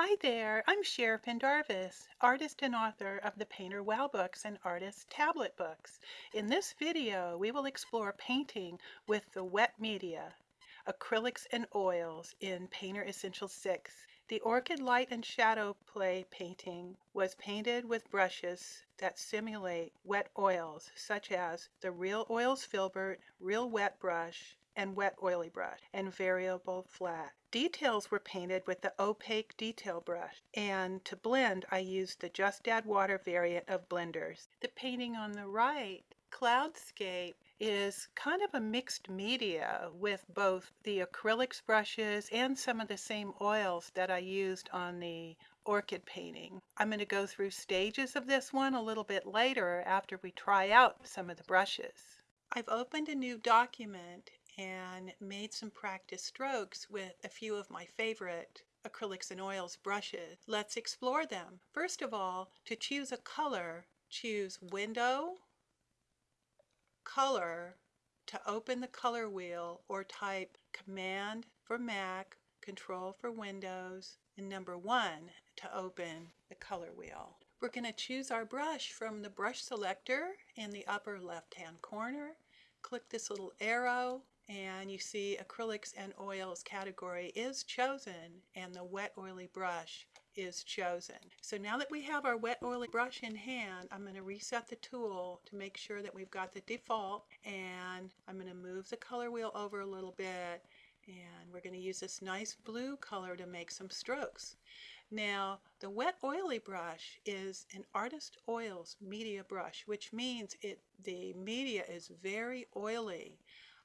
Hi there, I'm Cher Pendarvis, artist and author of the Painter Wow books and Artist Tablet books. In this video, we will explore painting with the wet media, acrylics and oils in Painter Essential 6. The Orchid Light and Shadow Play painting was painted with brushes that simulate wet oils, such as the Real Oils Filbert Real Wet Brush and Wet Oily Brush, and Variable Flat. Details were painted with the opaque detail brush, and to blend I used the Just Add Water variant of blenders. The painting on the right, Cloudscape, is kind of a mixed media with both the acrylics brushes and some of the same oils that I used on the orchid painting. I'm going to go through stages of this one a little bit later after we try out some of the brushes. I've opened a new document and made some practice strokes with a few of my favorite acrylics and oils brushes. Let's explore them. First of all, to choose a color, choose Window, Color to open the color wheel or type Command for Mac, Control for Windows, and number 1 to open the color wheel. We're going to choose our brush from the brush selector in the upper left hand corner. Click this little arrow and you see acrylics and oils category is chosen and the wet oily brush is chosen. So now that we have our wet oily brush in hand, I'm going to reset the tool to make sure that we've got the default and I'm going to move the color wheel over a little bit and we're going to use this nice blue color to make some strokes. Now, the wet oily brush is an Artist Oils media brush, which means it the media is very oily.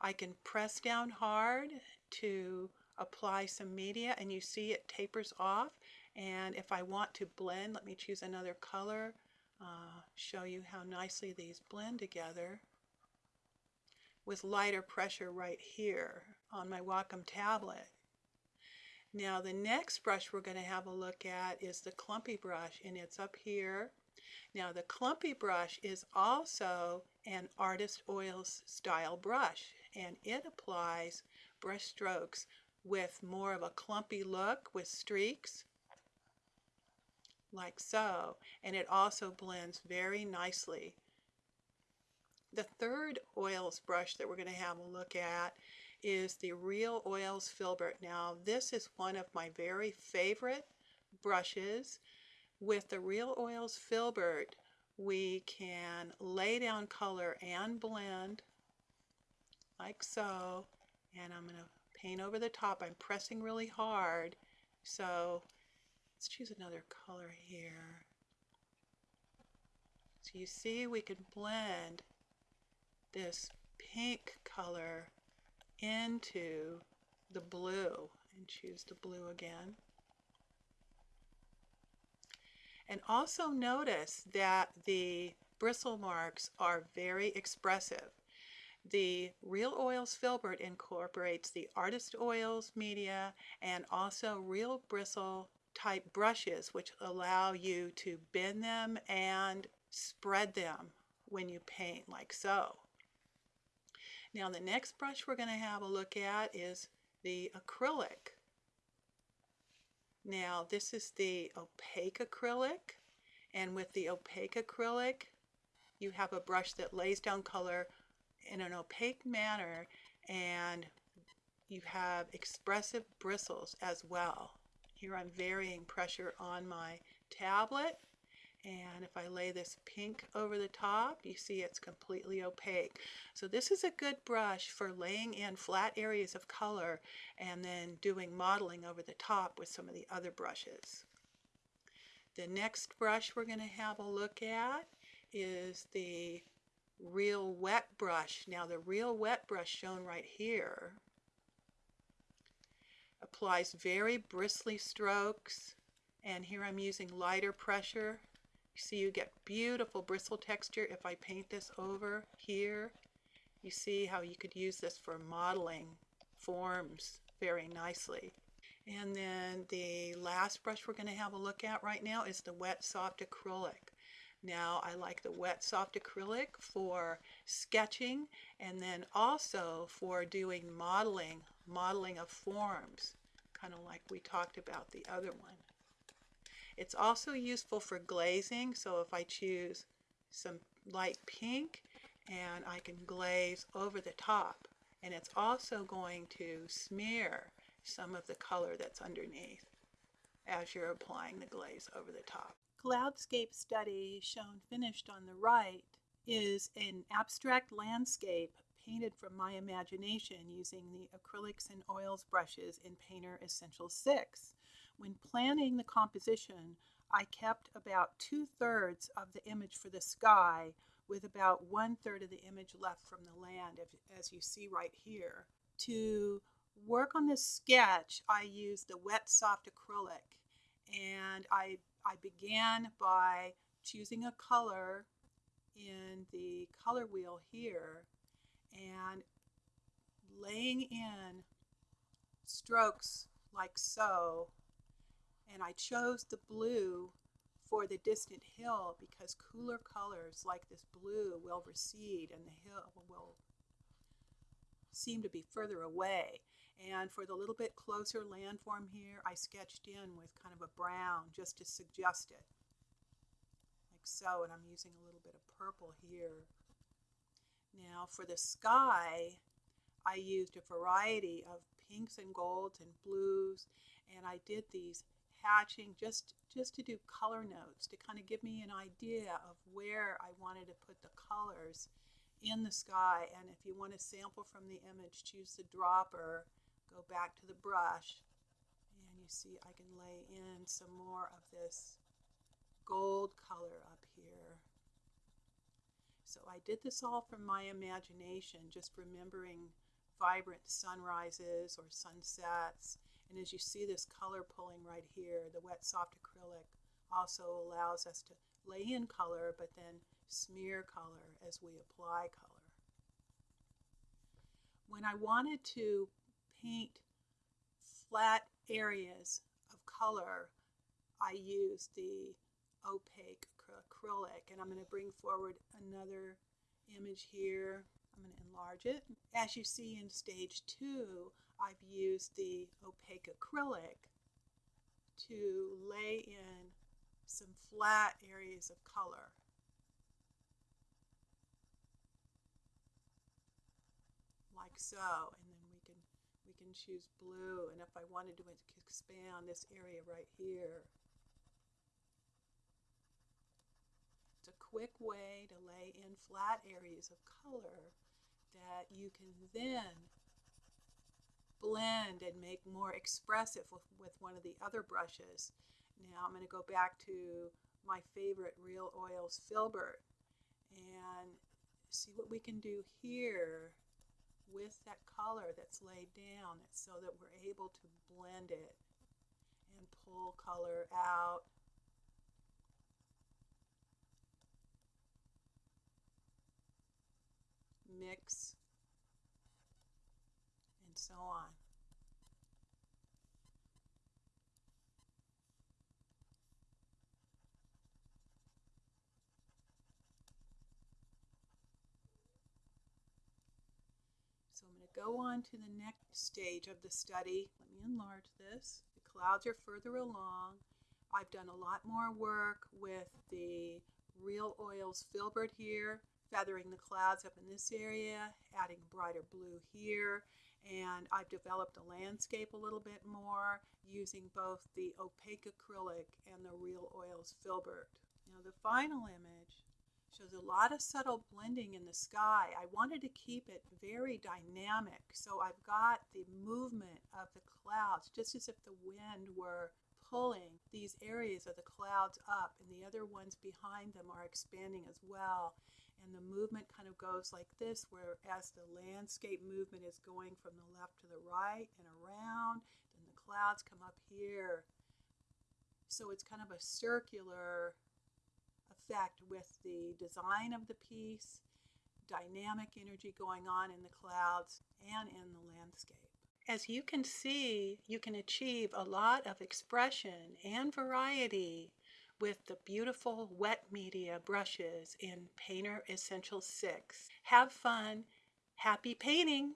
I can press down hard to apply some media and you see it tapers off. And if I want to blend let me choose another color. Uh, show you how nicely these blend together with lighter pressure right here on my Wacom tablet. Now the next brush we're going to have a look at is the clumpy brush and it's up here. Now the clumpy brush is also an Artist Oils style brush and it applies brush strokes with more of a clumpy look with streaks like so and it also blends very nicely. The third oils brush that we're going to have a look at is the Real Oils Filbert. Now this is one of my very favorite brushes with the Real Oils Filbert, we can lay down color and blend like so. And I'm going to paint over the top. I'm pressing really hard. So let's choose another color here. So you see we can blend this pink color into the blue and choose the blue again. And also notice that the bristle marks are very expressive. The Real Oils Filbert incorporates the Artist Oils media and also real bristle type brushes which allow you to bend them and spread them when you paint like so. Now the next brush we're going to have a look at is the acrylic. Now this is the opaque acrylic and with the opaque acrylic you have a brush that lays down color in an opaque manner and you have expressive bristles as well. Here I'm varying pressure on my tablet and if I lay this pink over the top, you see it's completely opaque. So this is a good brush for laying in flat areas of color and then doing modeling over the top with some of the other brushes. The next brush we're going to have a look at is the Real Wet brush. Now the Real Wet brush shown right here applies very bristly strokes and here I'm using lighter pressure you see you get beautiful bristle texture if I paint this over here. You see how you could use this for modeling forms very nicely. And then the last brush we're going to have a look at right now is the wet soft acrylic. Now I like the wet soft acrylic for sketching and then also for doing modeling, modeling of forms, kind of like we talked about the other one. It's also useful for glazing. So if I choose some light pink and I can glaze over the top and it's also going to smear some of the color that's underneath as you're applying the glaze over the top. Cloudscape study shown finished on the right is an abstract landscape painted from my imagination using the acrylics and oils brushes in Painter Essential 6. When planning the composition, I kept about two thirds of the image for the sky with about one third of the image left from the land, as you see right here. To work on this sketch, I used the wet soft acrylic and I, I began by choosing a color in the color wheel here and laying in strokes like so and I chose the blue for the distant hill because cooler colors like this blue will recede and the hill will seem to be further away. And for the little bit closer landform here, I sketched in with kind of a brown just to suggest it. Like so, and I'm using a little bit of purple here. Now for the sky, I used a variety of pinks and golds and blues, and I did these hatching just just to do color notes to kind of give me an idea of where I wanted to put the colors in the sky and if you want to sample from the image choose the dropper go back to the brush and you see I can lay in some more of this gold color up here so I did this all from my imagination just remembering vibrant sunrises or sunsets and as you see this color pulling right here, the wet soft acrylic also allows us to lay in color but then smear color as we apply color. When I wanted to paint flat areas of color, I use the opaque acrylic and I'm going to bring forward another image here. I'm going to enlarge it. As you see in stage two, I've used the opaque acrylic to lay in some flat areas of color. Like so, and can choose blue, and if I wanted to expand this area right here, it's a quick way to lay in flat areas of color that you can then blend and make more expressive with, with one of the other brushes. Now I'm going to go back to my favorite Real Oils Filbert and see what we can do here with that color that's laid down so that we're able to blend it and pull color out. Mix and so on. So I'm going to go on to the next stage of the study. Let me enlarge this. The clouds are further along. I've done a lot more work with the Real Oils Filbert here, feathering the clouds up in this area, adding brighter blue here, and I've developed a landscape a little bit more using both the opaque acrylic and the Real Oils Filbert. Now the final image shows a lot of subtle blending in the sky. I wanted to keep it very dynamic, so I've got the movement of the clouds just as if the wind were pulling these areas of the clouds up and the other ones behind them are expanding as well. And the movement kind of goes like this where as the landscape movement is going from the left to the right and around then the clouds come up here. So it's kind of a circular effect with the design of the piece dynamic energy going on in the clouds and in the landscape as you can see, you can achieve a lot of expression and variety with the beautiful wet media brushes in Painter Essential 6. Have fun. Happy painting!